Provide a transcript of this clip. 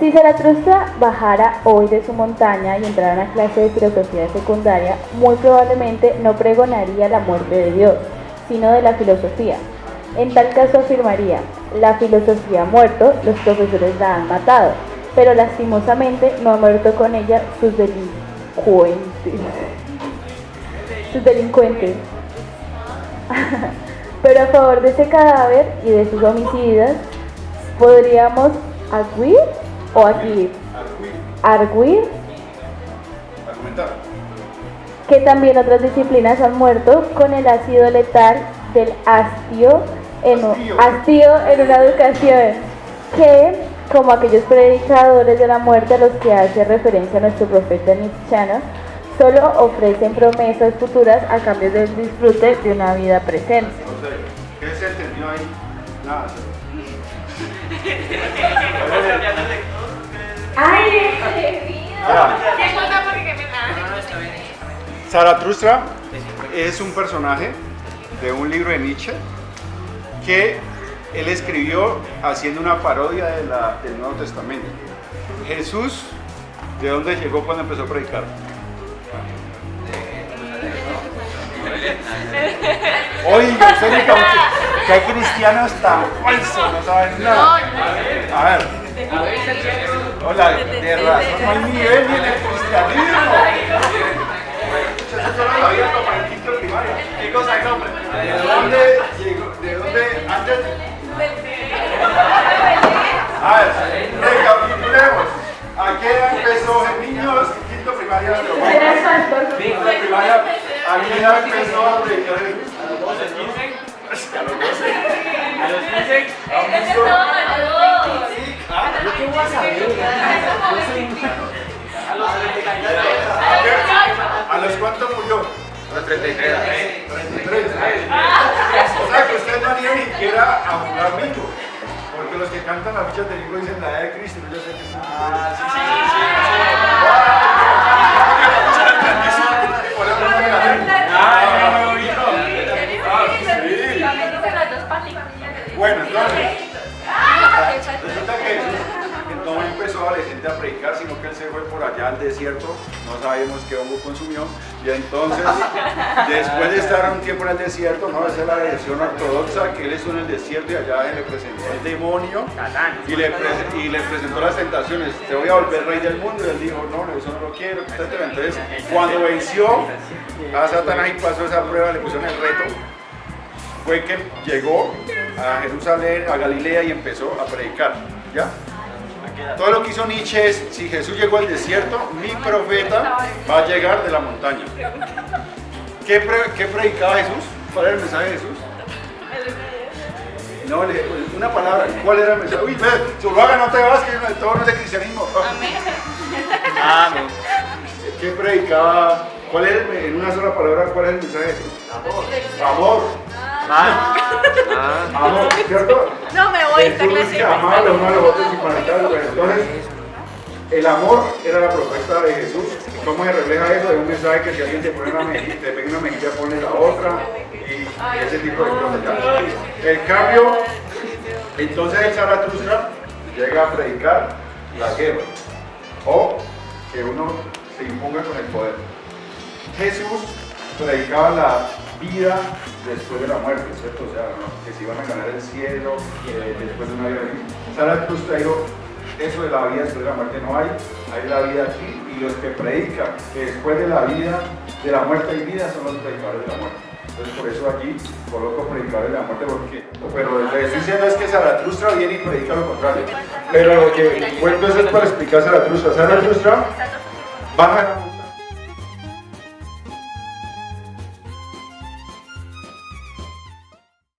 Si Zaratustra bajara hoy de su montaña y entrara a una clase de filosofía secundaria, muy probablemente no pregonaría la muerte de Dios, sino de la filosofía. En tal caso afirmaría, la filosofía ha muerto, los profesores la han matado, pero lastimosamente no ha muerto con ella sus delincuentes. Sus delincuentes. pero a favor de ese cadáver y de sus homicidas, podríamos arguir o aquí arguir Argumentar. que también otras disciplinas han muerto con el ácido letal del astio en, un- Hastío. hastío en una educación que, como aquellos predicadores de la muerte a los que hace referencia nuestro profeta Nietzscheano, solo ofrecen promesas futuras a cambio del disfrute de una vida presente. ¿qué se entendió ahí? Nada. Zaratustra es un personaje de un libro de Nietzsche que él escribió haciendo una parodia de la- del Nuevo Testamento. Jesús, ¿de dónde llegó cuando empezó a predicar? Oiga, usted me que hay cristianos tan falsos, no saben nada. A ver. Hola, de razón no hay nivel ni en el cristianismo. ¿Qué cosa es hombre? ¿De dónde llegó? ¿De dónde antes? A ver, recapitulemos. ¿A qué edad empezó en niños? Quinto primaria. Quinto primaria. ¿A qué edad empezó a predicar Jesús? A los 12, 15. 33. Ah. O sea que usted no han ni siquiera a jugar bingo. Porque los que cantan las fichas de bingo dicen la e de Cristo. Yo sé que es Ah, sí, ah, sí, sí. Bueno, entonces, resulta que no empezó adolescente a predicar, sino que él se fue por allá al desierto no sabemos qué hongo consumió, y entonces, después de estar un tiempo en el desierto, no, esa es la versión ortodoxa, que él estuvo en el desierto y allá le presentó el demonio y le, y le presentó las tentaciones, te voy a volver rey del mundo, y él dijo, no, no, eso no lo quiero, etcétera. Entonces, cuando venció a Satanás y pasó esa prueba, le pusieron el reto, fue que llegó a Jerusalén, a Galilea y empezó a predicar. ¿Ya? Todo lo que hizo Nietzsche es, si Jesús llegó al desierto, mi profeta va a llegar de la montaña. ¿Qué, pre- qué predicaba Jesús? ¿Cuál era el mensaje de Jesús? No, le- una palabra. ¿Cuál era el mensaje? Uy, Zuluaga, no te vas, que todo no es de cristianismo. No. ¿Qué predicaba? ¿Cuál era, el- en una sola palabra, cuál es el mensaje de Jesús? Amor. Ah. Ah. Amor, ¿cierto? No amaba los unos a los otros y manejar, bueno, entonces, el amor era la propuesta de Jesús. ¿Cómo se refleja eso? Es un mensaje que si alguien te pone una mejilla, te pega una mejilla, ponle la otra y ese tipo de cosas. El cambio, entonces el Zaratustra llega a predicar la guerra o que uno se imponga con el poder. Jesús predicaba la vida después de la muerte, ¿cierto? O sea, que se iban a ganar el cielo eh, después de una vida. Zaratustra dijo, eso de la vida después de la muerte no hay, hay la vida aquí y los que predican que después de la vida, de la muerte hay vida, son los predicadores de la muerte. Entonces por eso aquí coloco predicadores de la muerte porque, pero lo que estoy diciendo es que Zaratustra viene y predica lo contrario. Pero lo que cuento es para explicar Zaratustra. Zaratustra baja